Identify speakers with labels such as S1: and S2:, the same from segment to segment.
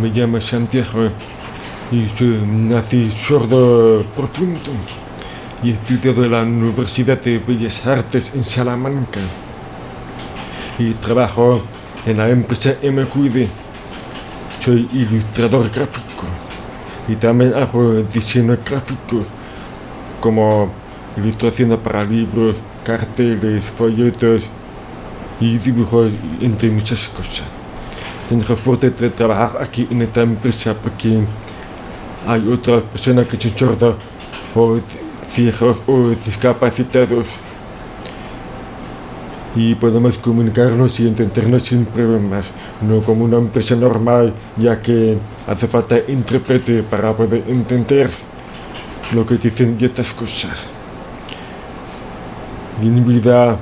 S1: me llamo Santiago y soy nací sordo profundo y he estudiado en la Universidad de Bellas Artes en Salamanca y trabajo en la empresa MQD. Soy ilustrador gráfico y también hago diseño gráfico como ilustraciones para libros, carteles, folletos y dibujos, entre muchas cosas. Tengo suerte de trabajar aquí en esta empresa porque hay otras personas que son sordas o ciegos o discapacitados y podemos comunicarnos y entendernos sin problemas, no como una empresa normal, ya que hace falta intérprete para poder entender lo que dicen y estas cosas. Y vida,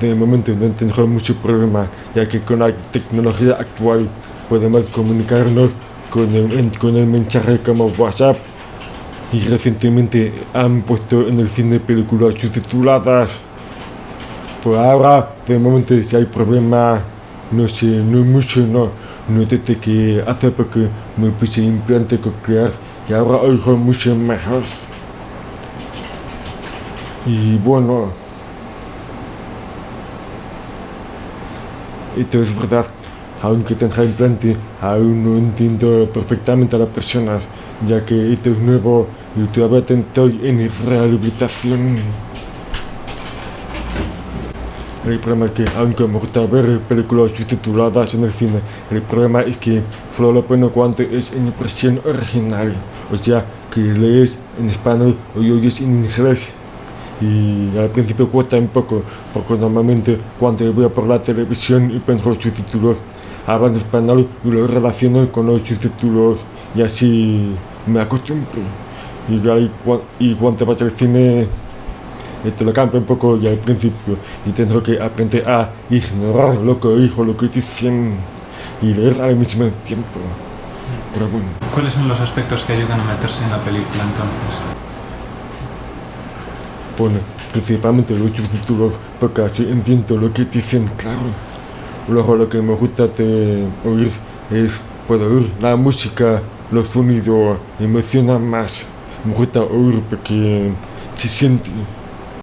S1: de momento, no tengo mucho problema, ya que con la tecnología actual podemos comunicarnos con el, con el mensaje como WhatsApp y recientemente han puesto en el cine películas subtituladas. Por ahora, de momento, si hay problema, no sé, no mucho, no. No desde que hace poco me puse implante coclear y ahora oigo mucho mejor. Y bueno, esto es verdad, aunque tenga implante, aún no entiendo perfectamente a las personas, ya que esto es nuevo y todavía estoy en rehabilitación. El problema es que, aunque me gusta ver películas subtituladas en el cine, el problema es que solo lo bueno cuando es en impresión original, o sea, que lees en español o oyes en inglés. Y al principio cuesta un poco, porque normalmente cuando veo por la televisión y pongo los subtítulos, hablan español y lo relaciono con los subtítulos y así me acostumbro. Y, ahí, y cuando vas al cine, esto lo cambia un poco ya al principio y tengo que aprender a ignorar lo que oigo, lo que dicen y leer al mismo tiempo. Pero bueno.
S2: ¿Cuáles son los aspectos que ayudan a meterse en la película entonces?
S1: Bueno, principalmente los subtítulos, porque así entiendo lo que dicen, claro. Luego lo que me gusta de oír es, puedo oír la música, los sonidos, me emociona más. Me gusta oír porque se siente